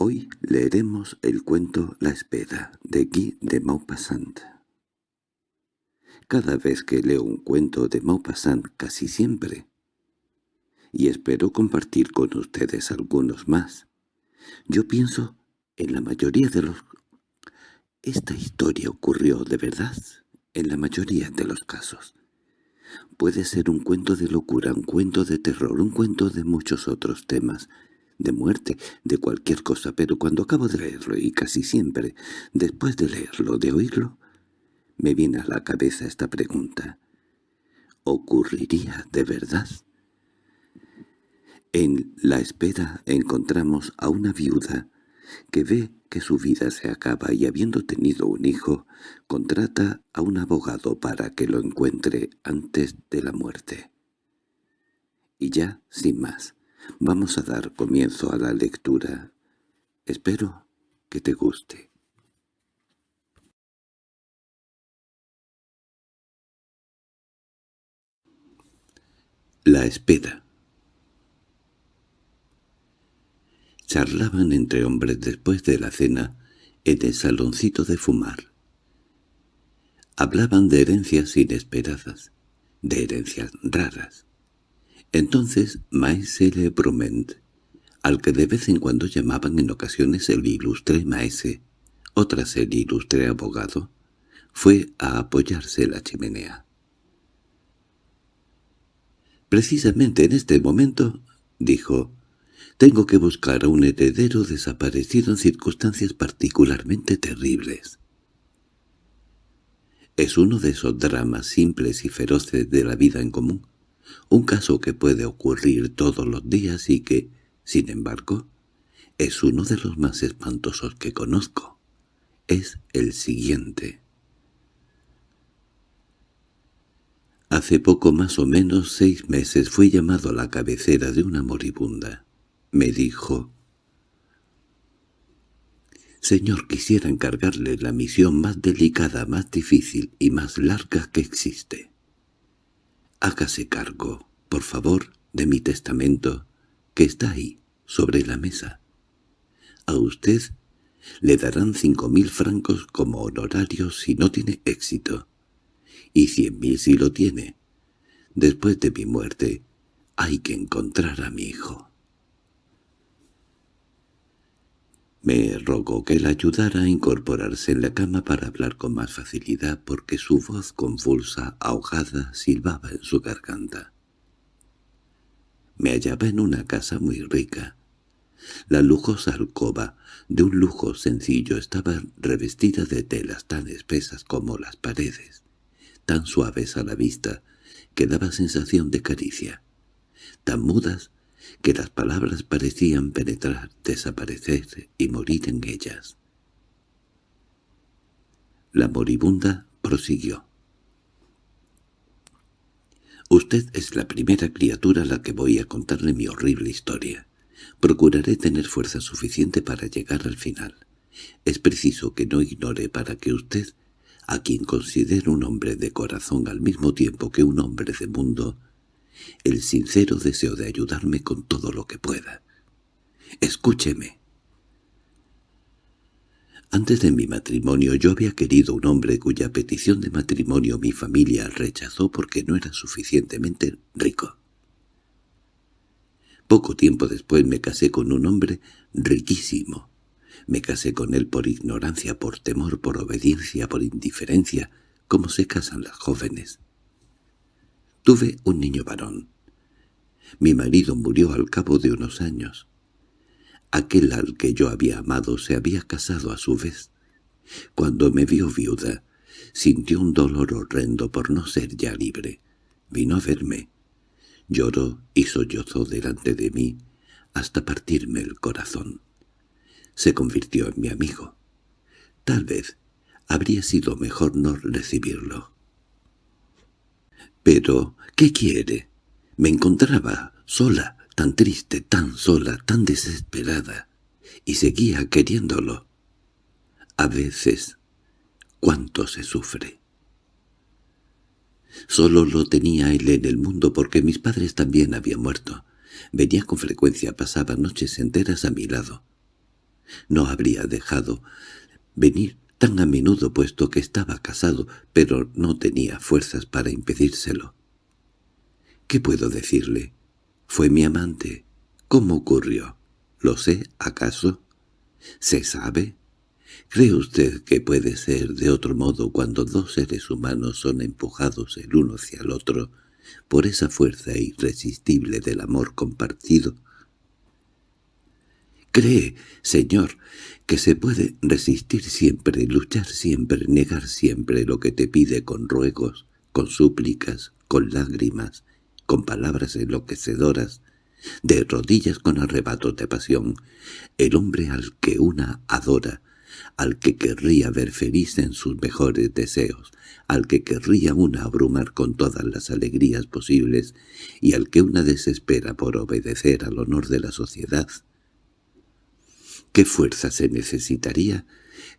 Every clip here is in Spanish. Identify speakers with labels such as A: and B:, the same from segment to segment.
A: Hoy leeremos el cuento La espera de Guy de Maupassant. Cada vez que leo un cuento de Maupassant, casi siempre, y espero compartir con ustedes algunos más, yo pienso en la mayoría de los... Esta historia ocurrió de verdad en la mayoría de los casos. Puede ser un cuento de locura, un cuento de terror, un cuento de muchos otros temas, de muerte, de cualquier cosa, pero cuando acabo de leerlo, y casi siempre, después de leerlo, de oírlo, me viene a la cabeza esta pregunta. ¿Ocurriría de verdad? En la espera encontramos a una viuda que ve que su vida se acaba y habiendo tenido un hijo, contrata a un abogado para que lo encuentre antes de la muerte. Y ya, sin más, Vamos a dar comienzo a la lectura. Espero que te guste. La espera Charlaban entre hombres después de la cena en el saloncito de fumar. Hablaban de herencias inesperadas, de herencias raras, entonces Maese Brument, al que de vez en cuando llamaban en ocasiones el ilustre Maese, otras el ilustre abogado, fue a apoyarse la chimenea. «Precisamente en este momento», dijo, «tengo que buscar a un heredero desaparecido en circunstancias particularmente terribles». Es uno de esos dramas simples y feroces de la vida en común, un caso que puede ocurrir todos los días y que, sin embargo, es uno de los más espantosos que conozco. Es el siguiente. Hace poco más o menos seis meses fui llamado a la cabecera de una moribunda. Me dijo, «Señor, quisiera encargarle la misión más delicada, más difícil y más larga que existe. Hágase cargo, por favor, de mi testamento, que está ahí, sobre la mesa. A usted le darán cinco mil francos como honorario si no tiene éxito, y cien mil si lo tiene. Después de mi muerte, hay que encontrar a mi hijo. Me rogó que la ayudara a incorporarse en la cama para hablar con más facilidad porque su voz convulsa, ahogada, silbaba en su garganta. Me hallaba en una casa muy rica. La lujosa alcoba, de un lujo sencillo, estaba revestida de telas tan espesas como las paredes, tan suaves a la vista que daba sensación de caricia, tan mudas que las palabras parecían penetrar, desaparecer y morir en ellas. La moribunda prosiguió. «Usted es la primera criatura a la que voy a contarle mi horrible historia. Procuraré tener fuerza suficiente para llegar al final. Es preciso que no ignore para que usted, a quien considero un hombre de corazón al mismo tiempo que un hombre de mundo, el sincero deseo de ayudarme con todo lo que pueda. Escúcheme. Antes de mi matrimonio yo había querido un hombre cuya petición de matrimonio mi familia rechazó porque no era suficientemente rico. Poco tiempo después me casé con un hombre riquísimo. Me casé con él por ignorancia, por temor, por obediencia, por indiferencia, como se casan las jóvenes. Tuve un niño varón. Mi marido murió al cabo de unos años. Aquel al que yo había amado se había casado a su vez. Cuando me vio viuda, sintió un dolor horrendo por no ser ya libre. Vino a verme. Lloró y sollozó delante de mí hasta partirme el corazón. Se convirtió en mi amigo. Tal vez habría sido mejor no recibirlo. —Pero, ¿qué quiere? Me encontraba sola, tan triste, tan sola, tan desesperada, y seguía queriéndolo. A veces, cuánto se sufre. Solo lo tenía él en el mundo porque mis padres también habían muerto. Venía con frecuencia, pasaba noches enteras a mi lado. No habría dejado venir tan a menudo puesto que estaba casado, pero no tenía fuerzas para impedírselo. ¿Qué puedo decirle? Fue mi amante. ¿Cómo ocurrió? ¿Lo sé, acaso? ¿Se sabe? ¿Cree usted que puede ser de otro modo cuando dos seres humanos son empujados el uno hacia el otro por esa fuerza irresistible del amor compartido? ¿Cree, señor, que se puede resistir siempre, luchar siempre, negar siempre lo que te pide con ruegos, con súplicas, con lágrimas, con palabras enloquecedoras, de rodillas con arrebatos de pasión, el hombre al que una adora, al que querría ver feliz en sus mejores deseos, al que querría una abrumar con todas las alegrías posibles y al que una desespera por obedecer al honor de la sociedad. ¿Qué fuerza se necesitaría?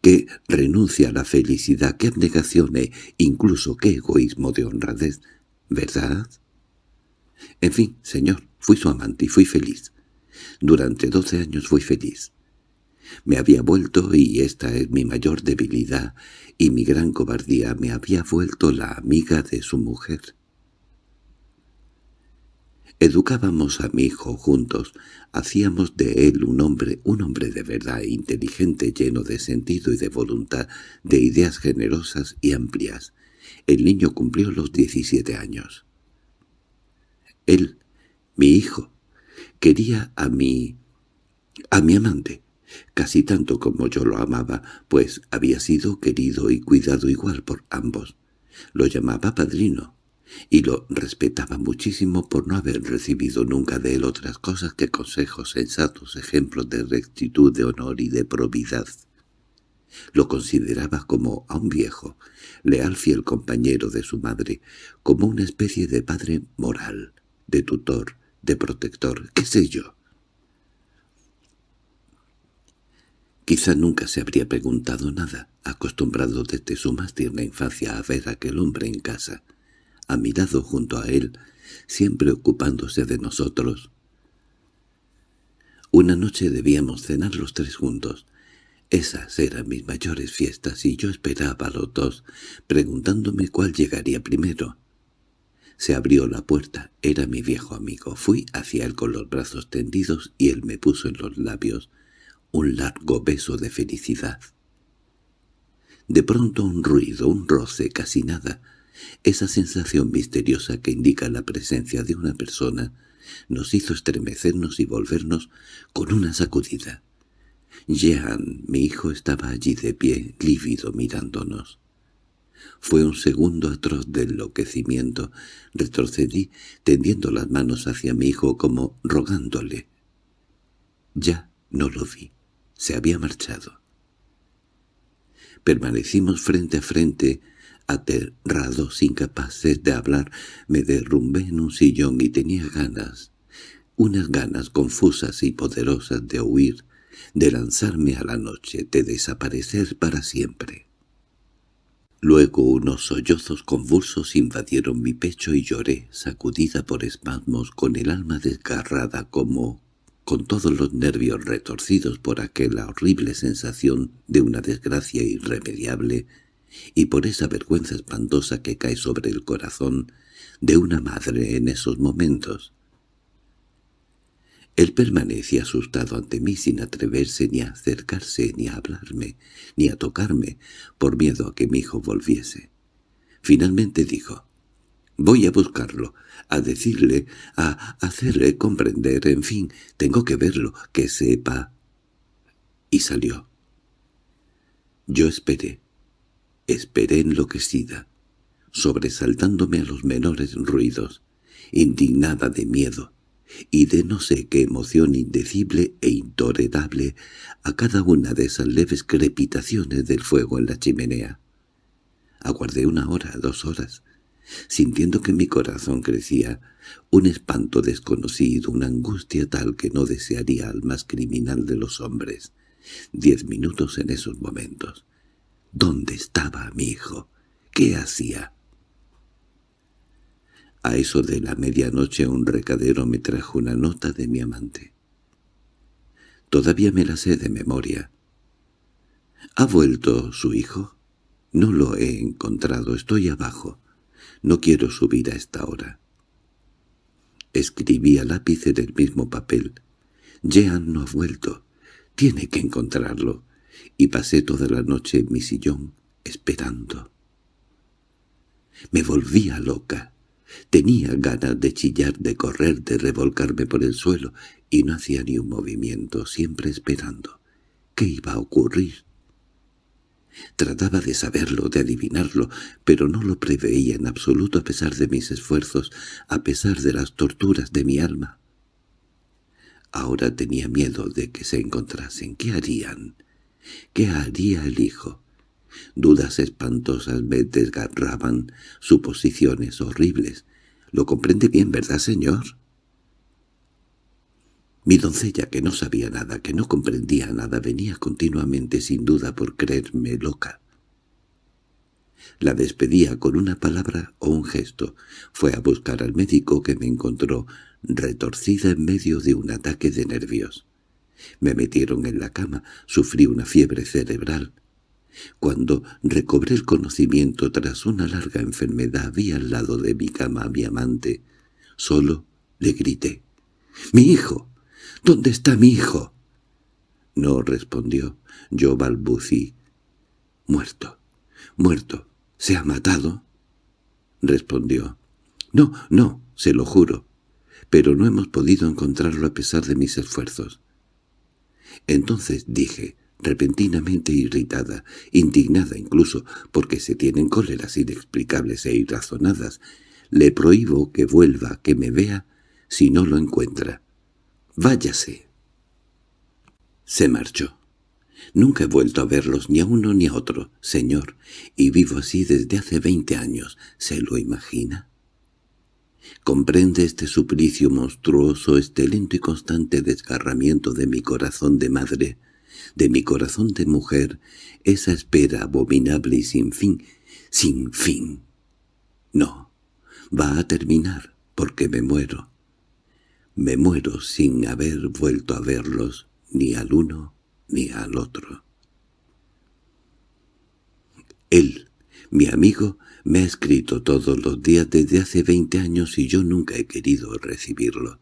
A: ¿Qué renuncia a la felicidad? ¿Qué abnegación e incluso qué egoísmo de honradez? ¿Verdad? En fin, señor, fui su amante y fui feliz. Durante doce años fui feliz. Me había vuelto, y esta es mi mayor debilidad, y mi gran cobardía, me había vuelto la amiga de su mujer. Educábamos a mi hijo juntos, hacíamos de él un hombre, un hombre de verdad, inteligente, lleno de sentido y de voluntad, de ideas generosas y amplias. El niño cumplió los diecisiete años. Él, mi hijo, quería a mi... a mi amante, casi tanto como yo lo amaba, pues había sido querido y cuidado igual por ambos. Lo llamaba padrino, y lo respetaba muchísimo por no haber recibido nunca de él otras cosas que consejos sensatos, ejemplos de rectitud, de honor y de probidad. Lo consideraba como a un viejo, leal fiel compañero de su madre, como una especie de padre moral, de tutor, de protector, qué sé yo. Quizá nunca se habría preguntado nada, acostumbrado desde su más tierna infancia a ver a aquel hombre en casa, a mi lado junto a él, siempre ocupándose de nosotros. Una noche debíamos cenar los tres juntos. Esas eran mis mayores fiestas y yo esperaba a los dos, preguntándome cuál llegaría primero. Se abrió la puerta, era mi viejo amigo. Fui hacia él con los brazos tendidos y él me puso en los labios un largo beso de felicidad. De pronto un ruido, un roce, casi nada, esa sensación misteriosa que indica la presencia de una persona, nos hizo estremecernos y volvernos con una sacudida. Jean, mi hijo, estaba allí de pie, lívido, mirándonos. Fue un segundo atroz de enloquecimiento. Retrocedí, tendiendo las manos hacia mi hijo como rogándole. Ya no lo vi. Se había marchado. Permanecimos frente a frente, aterrados, incapaces de hablar. Me derrumbé en un sillón y tenía ganas, unas ganas confusas y poderosas de huir, de lanzarme a la noche, de desaparecer para siempre. Luego unos sollozos convulsos invadieron mi pecho y lloré, sacudida por espasmos, con el alma desgarrada como con todos los nervios retorcidos por aquella horrible sensación de una desgracia irremediable y por esa vergüenza espantosa que cae sobre el corazón de una madre en esos momentos. Él permanecía asustado ante mí sin atreverse ni a acercarse, ni a hablarme, ni a tocarme, por miedo a que mi hijo volviese. Finalmente dijo, «Voy a buscarlo, a decirle, a hacerle comprender, en fin, tengo que verlo, que sepa». Y salió. Yo esperé, esperé enloquecida, sobresaltándome a los menores ruidos, indignada de miedo, y de no sé qué emoción indecible e intolerable a cada una de esas leves crepitaciones del fuego en la chimenea. Aguardé una hora, dos horas, sintiendo que mi corazón crecía, un espanto desconocido, una angustia tal que no desearía al más criminal de los hombres. Diez minutos en esos momentos. ¿Dónde estaba mi hijo? ¿Qué hacía? A eso de la medianoche un recadero me trajo una nota de mi amante. Todavía me la sé de memoria. ¿Ha vuelto su hijo? No lo he encontrado, estoy abajo. No quiero subir a esta hora. Escribí a lápiz en el mismo papel. Jean no ha vuelto. Tiene que encontrarlo. Y pasé toda la noche en mi sillón, esperando. Me volvía loca. Tenía ganas de chillar, de correr, de revolcarme por el suelo, y no hacía ni un movimiento, siempre esperando. ¿Qué iba a ocurrir? Trataba de saberlo, de adivinarlo, pero no lo preveía en absoluto a pesar de mis esfuerzos, a pesar de las torturas de mi alma. Ahora tenía miedo de que se encontrasen. ¿Qué harían? ¿Qué haría el hijo? Dudas espantosas me desgarraban, suposiciones horribles. ¿Lo comprende bien, verdad, señor? Mi doncella, que no sabía nada, que no comprendía nada, venía continuamente sin duda por creerme loca. La despedía con una palabra o un gesto. Fue a buscar al médico que me encontró retorcida en medio de un ataque de nervios. Me metieron en la cama, sufrí una fiebre cerebral. Cuando recobré el conocimiento tras una larga enfermedad vi al lado de mi cama a mi amante. Solo le grité. —¡Mi hijo! ¿Dónde está mi hijo? No respondió. Yo balbucí. Muerto. Muerto. ¿Se ha matado? Respondió. No, no, se lo juro. Pero no hemos podido encontrarlo a pesar de mis esfuerzos. Entonces dije, repentinamente irritada, indignada incluso, porque se tienen cóleras inexplicables e irrazonadas, le prohíbo que vuelva, que me vea, si no lo encuentra. «Váyase». Se marchó. Nunca he vuelto a verlos ni a uno ni a otro, señor, y vivo así desde hace veinte años. ¿Se lo imagina? ¿Comprende este suplicio monstruoso, este lento y constante desgarramiento de mi corazón de madre, de mi corazón de mujer, esa espera abominable y sin fin, sin fin? No, va a terminar, porque me muero. Me muero sin haber vuelto a verlos ni al uno ni al otro. Él, mi amigo, me ha escrito todos los días desde hace veinte años y yo nunca he querido recibirlo,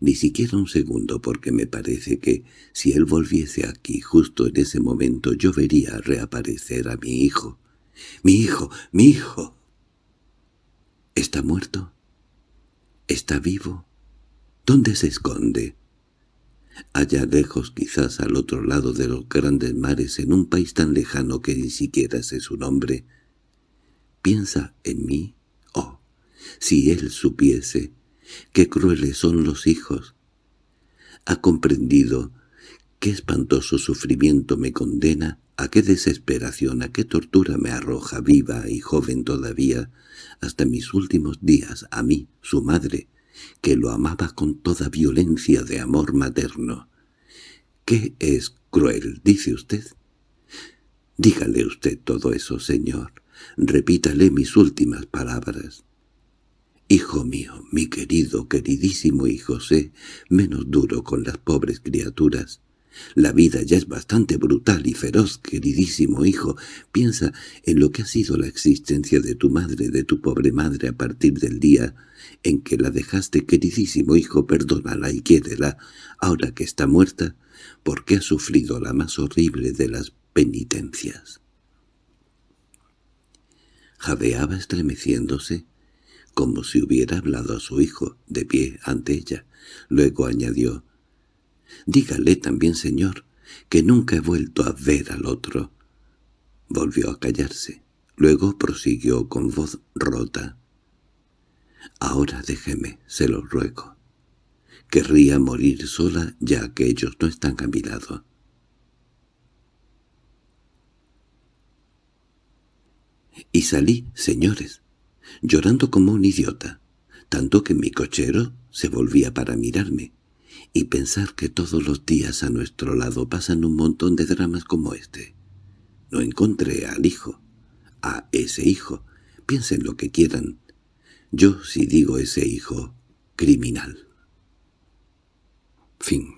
A: ni siquiera un segundo porque me parece que si él volviese aquí justo en ese momento yo vería reaparecer a mi hijo. ¡Mi hijo! ¡Mi hijo! ¿Está muerto? ¿Está vivo? ¿Dónde se esconde? Allá lejos, quizás al otro lado de los grandes mares, en un país tan lejano que ni siquiera sé su nombre. ¿Piensa en mí? Oh, si él supiese qué crueles son los hijos. Ha comprendido qué espantoso sufrimiento me condena, a qué desesperación, a qué tortura me arroja viva y joven todavía, hasta mis últimos días, a mí, su madre, que lo amaba con toda violencia de amor materno. —¿Qué es cruel, dice usted? Dígale usted todo eso, señor. Repítale mis últimas palabras. Hijo mío, mi querido, queridísimo hijo, sé menos duro con las pobres criaturas. La vida ya es bastante brutal y feroz, queridísimo hijo. Piensa en lo que ha sido la existencia de tu madre, de tu pobre madre, a partir del día en que la dejaste, queridísimo hijo, perdónala y quiérela, ahora que está muerta, porque ha sufrido la más horrible de las penitencias. Jadeaba estremeciéndose, como si hubiera hablado a su hijo, de pie ante ella. Luego añadió, «Dígale también, señor, que nunca he vuelto a ver al otro». Volvió a callarse. Luego prosiguió con voz rota. Ahora déjeme, se lo ruego. Querría morir sola ya que ellos no están a mi lado. Y salí, señores, llorando como un idiota, tanto que mi cochero se volvía para mirarme, y pensar que todos los días a nuestro lado pasan un montón de dramas como este. No encontré al hijo, a ese hijo, piensen lo que quieran, yo si digo ese hijo criminal. Fin